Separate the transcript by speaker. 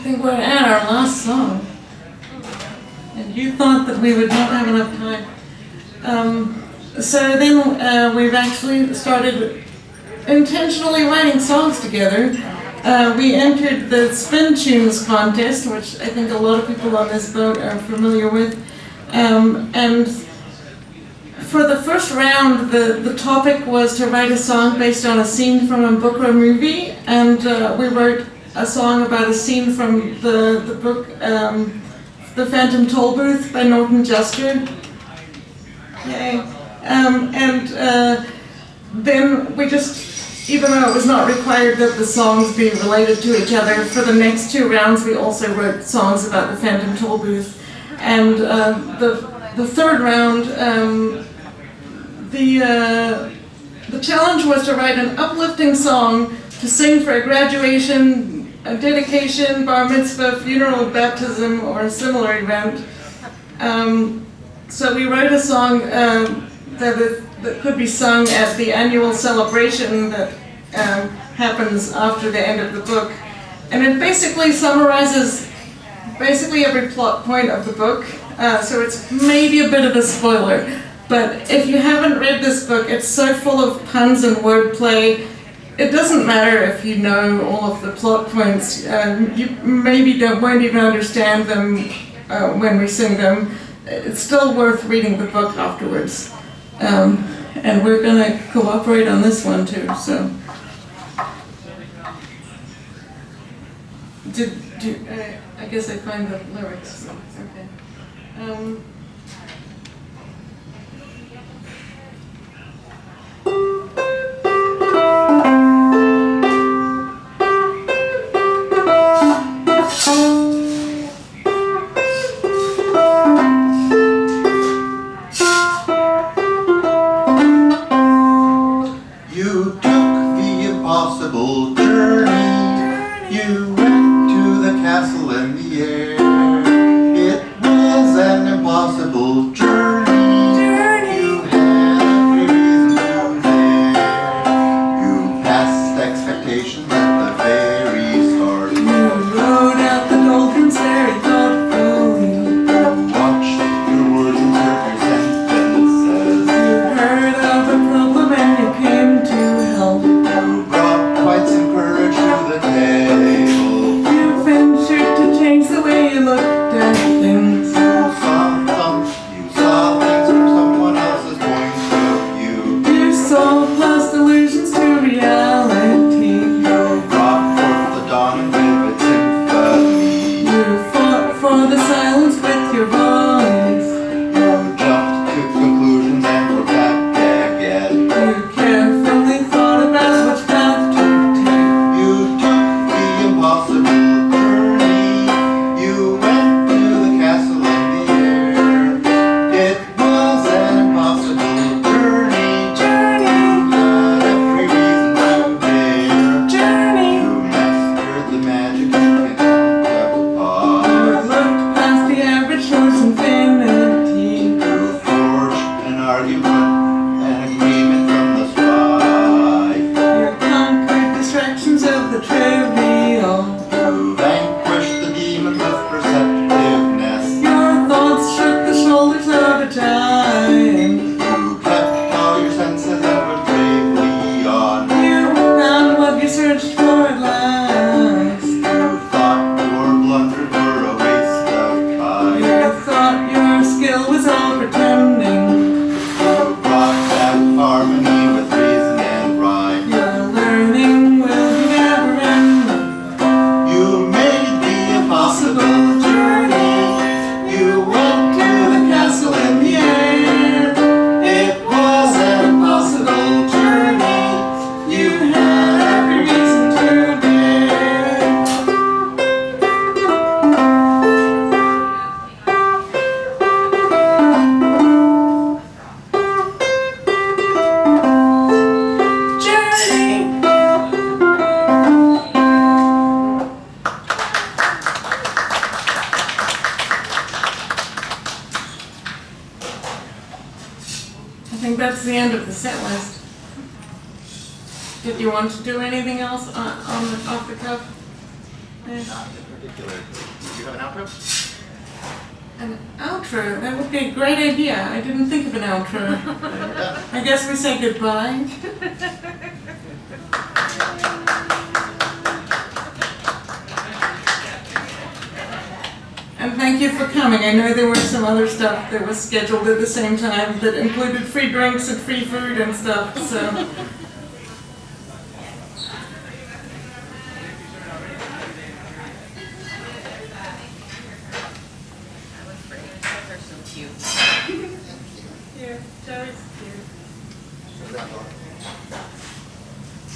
Speaker 1: think we're at our last song. And you thought that we would not have enough time. Um, so then uh, we've actually started intentionally writing songs together. Uh, we entered the Spin Tunes contest, which I think a lot of people on this boat are familiar with. Um, and for the first round, the, the topic was to write a song based on a scene from a book or a movie, and uh, we wrote a song about a scene from the, the book um, The Phantom Tollbooth by Norton Juster. Yay. Um, and uh, then we just, even though it was not required that the songs be related to each other, for the next two rounds we also wrote songs about the Phantom Tollbooth. And uh, the, the third round, um, the, uh, the challenge was to write an uplifting song to sing for a graduation, a dedication, bar mitzvah, funeral, baptism, or a similar event. Um, so we wrote a song um, that, that could be sung at the annual celebration that um, happens after the end of the book. And it basically summarizes basically every plot point of the book. Uh, so it's maybe a bit of a spoiler. But if you haven't read this book, it's so full of puns and wordplay. It doesn't matter if you know all of the plot points. Um, you maybe don't won't even understand them uh, when we sing them. It's still worth reading the book afterwards. Um, and we're going to cooperate on this one too. So, did, do, uh, I guess I find the lyrics. Okay. Um,
Speaker 2: available
Speaker 1: trivial
Speaker 2: To vanquish the demon of perceptiveness.
Speaker 1: Your thoughts shook the shoulders of a time.
Speaker 2: You kept all your senses ever bravely on.
Speaker 1: Here found what you searched for at last.
Speaker 2: You thought your blunders were a waste of time.
Speaker 1: You thought your skill was all pretend think that's the end of the set list. Did you want to do anything else on, on the, off the cuff? Not
Speaker 2: in particular. Do you have an outro?
Speaker 1: An outro? That would be a great idea. I didn't think of an outro. I guess we say goodbye. thank you for coming. I know there was some other stuff that was scheduled at the same time that included free drinks and free food and stuff, so